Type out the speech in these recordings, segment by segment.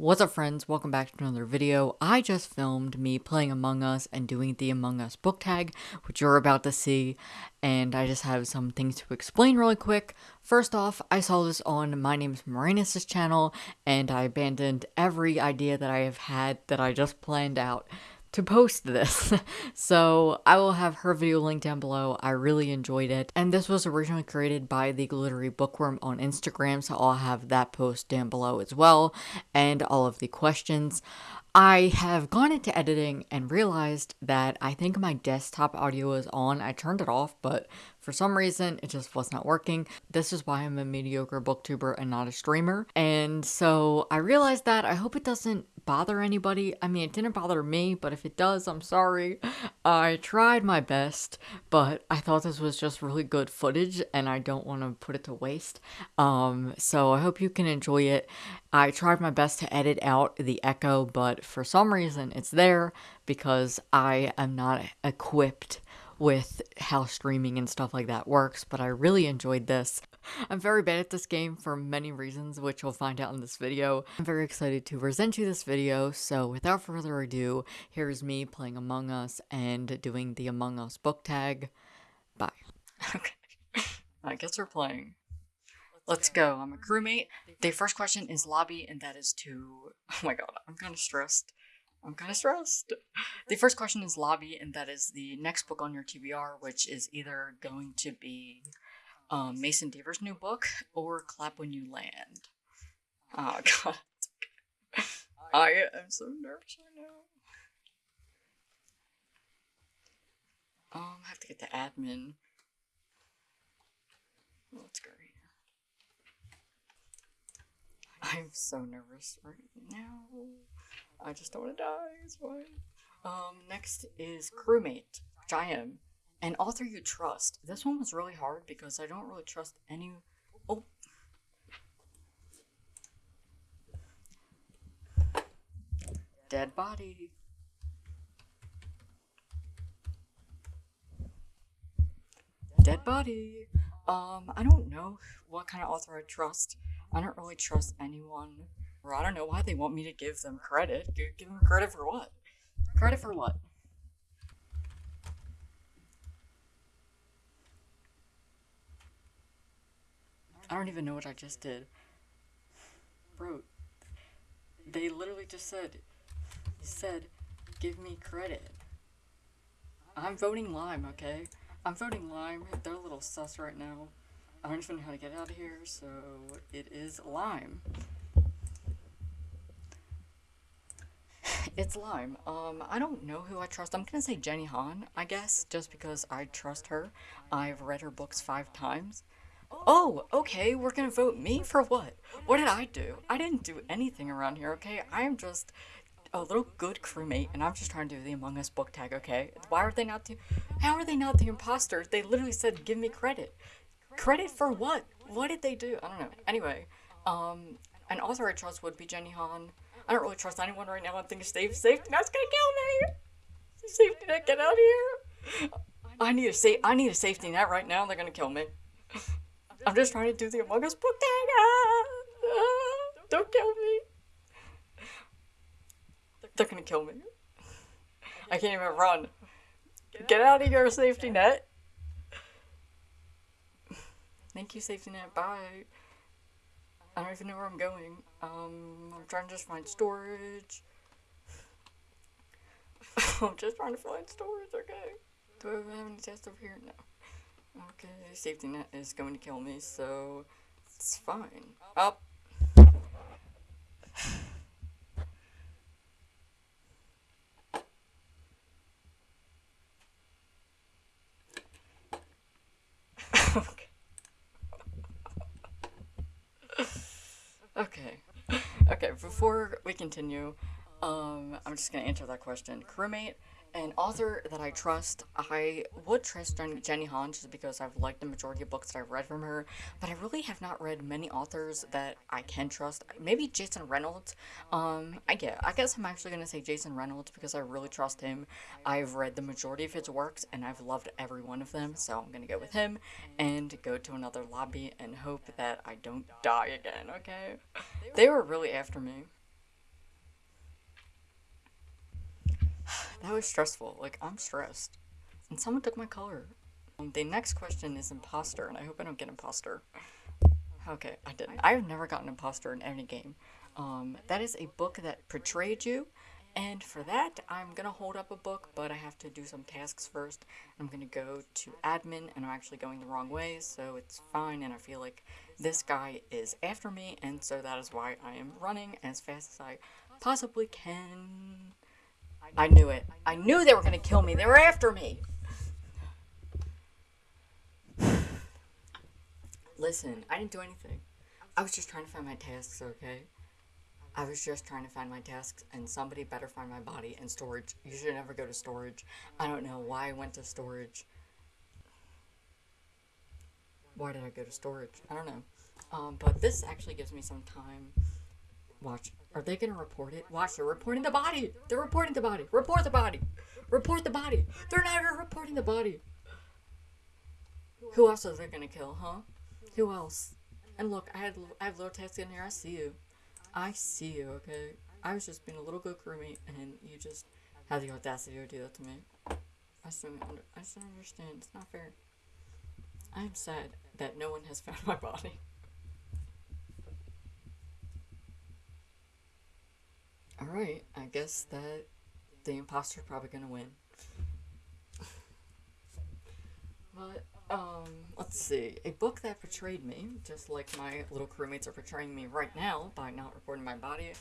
What's up friends, welcome back to another video. I just filmed me playing Among Us and doing the Among Us book tag, which you're about to see, and I just have some things to explain really quick. First off, I saw this on My Name's Marinus' channel, and I abandoned every idea that I have had that I just planned out to post this. so I will have her video linked down below. I really enjoyed it. And this was originally created by the Glittery Bookworm on Instagram, so I'll have that post down below as well, and all of the questions. I have gone into editing and realized that I think my desktop audio is on. I turned it off, but for some reason it just was not working. This is why I'm a mediocre booktuber and not a streamer. And so I realized that. I hope it doesn't bother anybody. I mean, it didn't bother me, but if it does, I'm sorry. I tried my best, but I thought this was just really good footage and I don't want to put it to waste. Um, so I hope you can enjoy it. I tried my best to edit out the echo, but for some reason it's there because I am not equipped with how streaming and stuff like that works, but I really enjoyed this. I'm very bad at this game for many reasons, which you'll find out in this video. I'm very excited to present you this video, so without further ado, here's me playing Among Us and doing the Among Us book tag. Bye. Okay, I guess we're playing. Let's go. I'm a crewmate. The first question is lobby, and that is to... Oh my god, I'm kind of stressed. I'm kind of stressed. The first question is lobby, and that is the next book on your TBR, which is either going to be um, Mason Deaver's new book or Clap When You Land. Oh god. I am so nervous right now. Um, I have to get the admin. Let's go here. I'm so nervous right now. I just don't want to die. It's fine. Um, next is crewmate, which And author you trust. This one was really hard because I don't really trust any. Oh. Dead body. Dead body. Um, I don't know what kind of author I trust. I don't really trust anyone. Or I don't know why they want me to give them credit. Give, give them credit for what? Credit for what? I don't even know what I just did. Bro, they literally just said, said, give me credit. I'm voting Lime, okay? I'm voting Lime. They're a little sus right now. I don't even know how to get out of here, so it is Lime. it's Lime. Um, I don't know who I trust. I'm gonna say Jenny Han, I guess, just because I trust her. I've read her books five times. Oh, okay, we're gonna vote me for what? What did I do? I didn't do anything around here, okay? I am just a little good crewmate, and I'm just trying to do the Among Us book tag, okay? Why are they not the- How are they not the imposters? They literally said, give me credit. Credit for what? What did they do? I don't know. Anyway, um, an author I trust would be Jenny Han. I don't really trust anyone right now. I'm thinking safe, safety net's gonna kill me! Safety net, get out of here! I need a safe- I need a safety net right now, they're gonna kill me. I'm just trying to do the Among Us book tag. Ah, ah, don't kill me. They're gonna kill me. I can't even run. Get out of your safety net. Thank you, safety net. Bye. I don't even know where I'm going. Um, I'm trying to just find storage. I'm just trying to find storage, okay? Do I have any tests over here? No. Okay, safety net is going to kill me, so it's fine. Up. okay. okay. Okay, before we continue, um, I'm just gonna answer that question. Crewmate, an author that I trust, I would trust Jenny Han just because I've liked the majority of books that I've read from her, but I really have not read many authors that I can trust. Maybe Jason Reynolds. Um, I get. I guess I'm actually gonna say Jason Reynolds because I really trust him. I've read the majority of his works and I've loved every one of them, so I'm gonna go with him and go to another lobby and hope that I don't die again. Okay? They were really after me. That was stressful. Like, I'm stressed. And someone took my color. The next question is imposter, and I hope I don't get imposter. Okay, I didn't. I've never gotten imposter in any game. Um, that is a book that portrayed you, and for that, I'm gonna hold up a book, but I have to do some tasks first. I'm gonna go to admin, and I'm actually going the wrong way, so it's fine, and I feel like this guy is after me, and so that is why I am running as fast as I possibly can. I knew it. I knew they were gonna kill me. They were after me. Listen, I didn't do anything. I was just trying to find my tasks, okay? I was just trying to find my tasks, and somebody better find my body and storage. You should never go to storage. I don't know why I went to storage. Why did I go to storage? I don't know. Um, but this actually gives me some time. Watch. Are they gonna report it? Watch, they're reporting the body! They're reporting the body! Report the body! Report the body! They're not even reporting the body! Who else are they gonna kill, huh? Who else? And look, I had I have little text in here. I see you. I see you. Okay. I was just being a little good crewmate, and you just had the audacity to do that to me. I just don't. Under, I don't understand. It's not fair. I'm sad that no one has found my body. Alright, I guess that the imposter's probably gonna win. but um, let's see. A book that portrayed me, just like my little crewmates are portraying me right now by not reporting my body,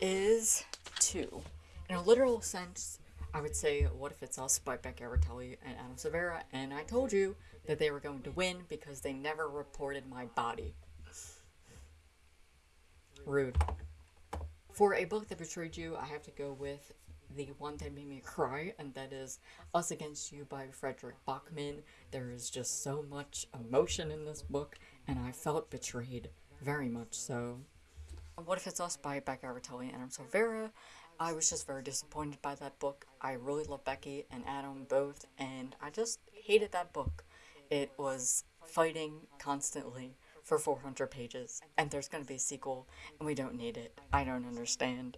is two. In a literal sense, I would say What If It's Us by Becky Albertalli and Adam Silvera, and I told you that they were going to win because they never reported my body. Rude. For a book that betrayed you, I have to go with the one that made me cry, and that is Us Against You by Fredrik Backman. There is just so much emotion in this book, and I felt betrayed very much so. What If It's Us by Becky Albertalli and Adam Silvera. I was just very disappointed by that book. I really love Becky and Adam both, and I just hated that book. It was fighting constantly for 400 pages, and there's going to be a sequel, and we don't need it. I don't understand.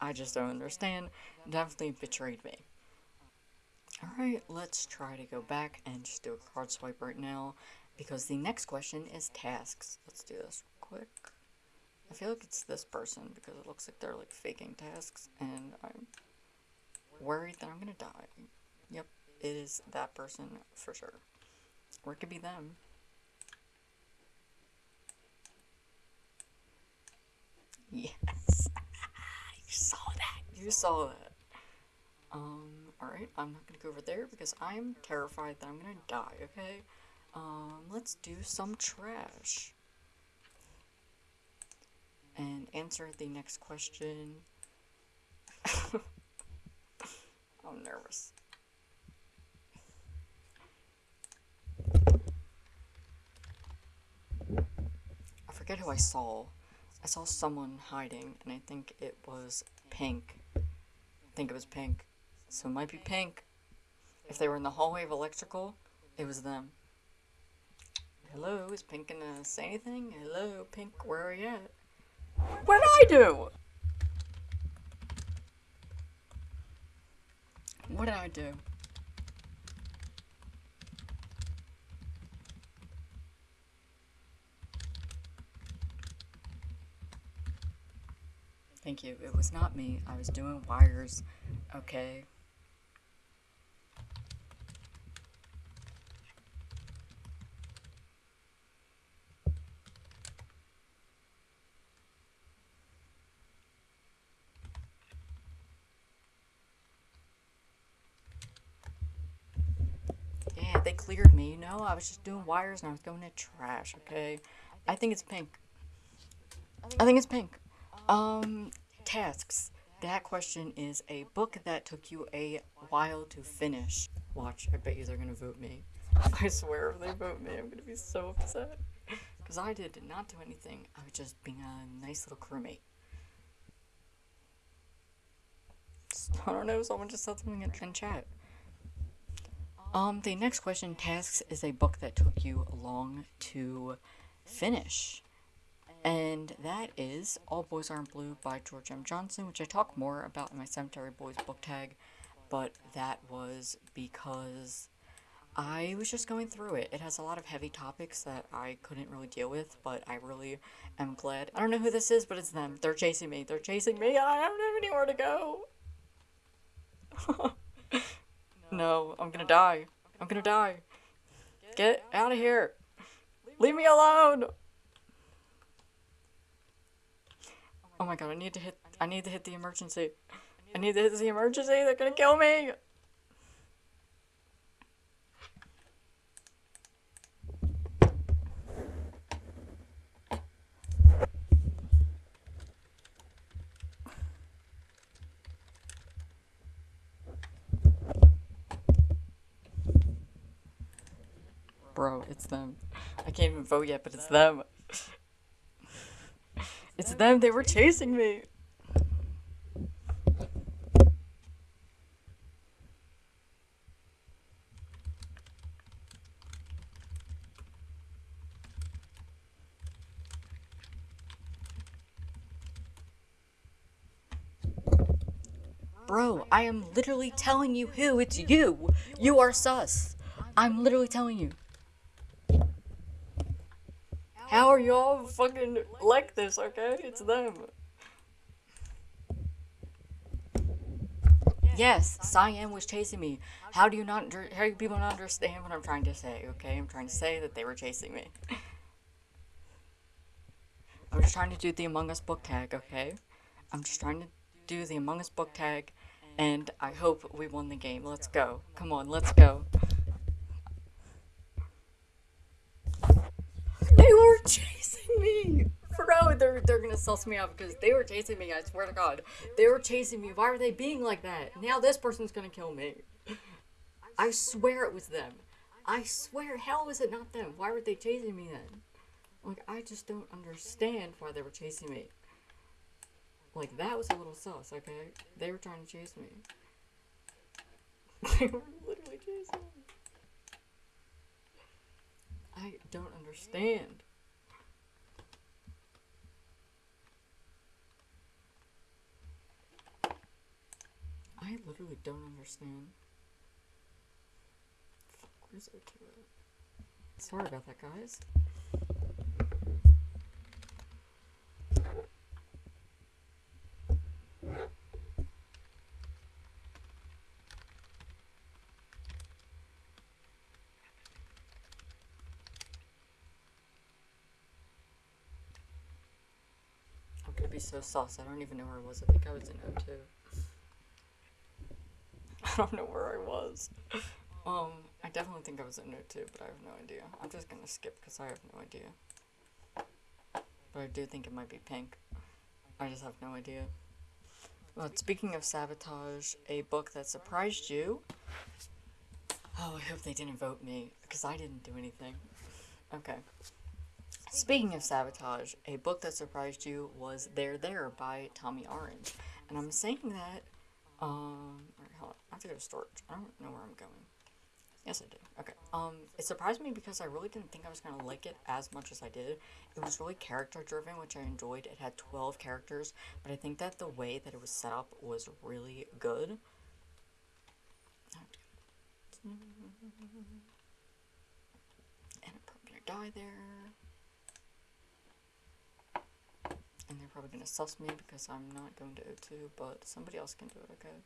I just don't understand. Definitely betrayed me. Alright, let's try to go back and just do a card swipe right now, because the next question is tasks. Let's do this quick. I feel like it's this person, because it looks like they're like faking tasks, and I'm worried that I'm gonna die. Yep, it is that person for sure. Or it could be them. Yes. you saw that. You saw that. Um, alright, I'm not gonna go over there because I'm terrified that I'm gonna die, okay? Um, let's do some trash. And answer the next question. I'm nervous. I forget who I saw. I saw someone hiding, and I think it was Pink. I think it was Pink. So it might be Pink. If they were in the hallway of electrical, it was them. Hello, is Pink gonna say anything? Hello, Pink, where are you at? What did I do? What did I do? Thank you. It was not me. I was doing wires. Okay. Yeah, they cleared me, you know? I was just doing wires and I was going to trash, okay? I think it's pink. I think it's pink. Um, tasks. That question is a book that took you a while to finish. Watch, I bet you they're gonna vote me. I swear if they vote me, I'm gonna be so upset. Because I did not do anything. I was just being a nice little crewmate. I don't know, someone just said something in, chat. Um, the next question, Tasks, is a book that took you long to finish. And that is All Boys Aren't Blue by George M. Johnson, which I talk more about in my Cemetery Boys book tag. but that was because I was just going through it. It has a lot of heavy topics that I couldn't really deal with, but I really am glad. I don't know who this is, but it's them. They're chasing me. They're chasing me. I don't have anywhere to go. no, I'm gonna die. I'm gonna die. Get out of here. Leave me alone. Oh my god, I need to hit I need to hit the emergency. I need to hit the emergency. They're gonna kill me. Bro, it's them. I can't even vote yet, but it's them. It's them, they were chasing me. Bro, I am literally telling you who. It's you. You are sus. I'm literally telling you. How are y'all fucking like this, okay? It's them. Yes, Cyan was chasing me. How do you not, how do people not understand what I'm trying to say, okay? I'm trying to say that they were chasing me. I'm just trying to do the Among Us book tag, okay? I'm just trying to do the Among Us book tag, and I hope we won the game. Let's go. Come on, let's go. They were chasing me! Bro, they're, they're gonna suss me out because they were chasing me, I swear to god. They were chasing me. Why are they being like that? Now this person's gonna kill me. I swear it was them. I swear, hell was it not them? Why were they chasing me then? Like, I just don't understand why they were chasing me. Like, that was a little sus, okay? They were trying to chase me. they were literally chasing me. I don't understand. I literally don't understand. Fuck, where's O2 Sorry about that, guys. I'm gonna be so sauce. I don't even know where I was. I think I was in O2. Don't know where I was. Um, I definitely think I was in O2, but I have no idea. I'm just gonna skip because I have no idea. But I do think it might be pink. I just have no idea. Well, speaking of sabotage, a book that surprised you. Oh, I hope they didn't vote me because I didn't do anything. Okay. Speaking of sabotage, a book that surprised you was There There by Tommy Orange. And I'm saying that, um, have to go to storage. I don't know where I'm going. Yes, I do. Okay. Um, it surprised me because I really didn't think I was gonna like it as much as I did. It was really character driven, which I enjoyed. It had 12 characters, but I think that the way that it was set up was really good. And I'm probably gonna die there. And they're probably gonna suss me because I'm not going to O2, but somebody else can do it, okay?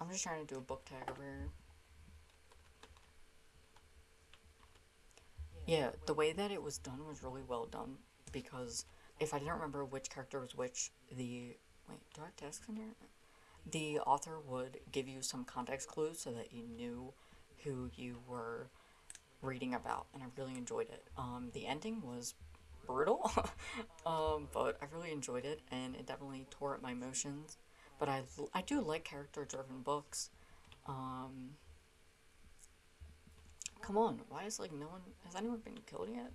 I'm just trying to do a book tag over here. Yeah, the way that it was done was really well done because if I didn't remember which character was which, the wait, do I have tasks in here? The author would give you some context clues so that you knew who you were reading about, and I really enjoyed it. Um, the ending was brutal, um, but I really enjoyed it, and it definitely tore at my emotions. But I, I do like character-driven books. Um, Come on, why is like no one has anyone been killed yet?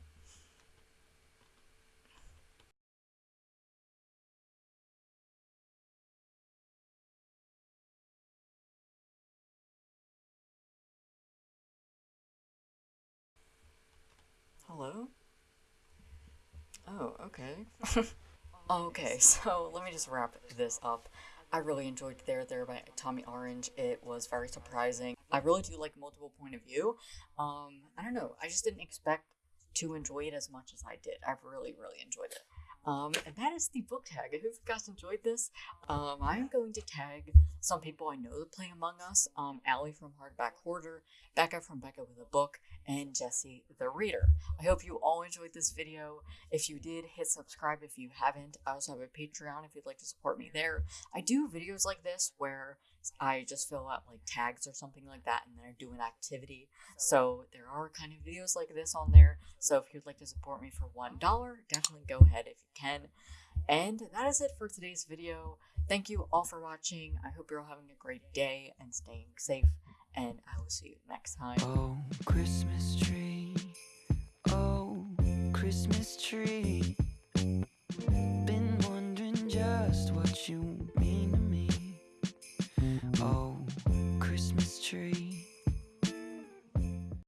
Hello? Oh, okay. okay, so let me just wrap this up. I really enjoyed There There by Tommy Orange. It was very surprising. I really do like multiple point of view. Um, I don't know. I just didn't expect to enjoy it as much as I did. I've really, really enjoyed it. Um, and that is the book tag. I hope you guys enjoyed this. Um, I am going to tag some people I know that play Among Us. Um, Allie from Hardback Hoarder, Becca from Becca with a Book, and Jesse the Reader. I hope you all enjoyed this video. If you did, hit subscribe if you haven't. I also have a Patreon if you'd like to support me there. I do videos like this where I just fill out like tags or something like that and then I do an activity. So there are kind of videos like this on there. So if you'd like to support me for $1, definitely go ahead if you can. And that is it for today's video. Thank you all for watching. I hope you're all having a great day and staying safe. And I will see you next time. Oh, Christmas tree. Oh, Christmas tree. Been wondering just what you mean.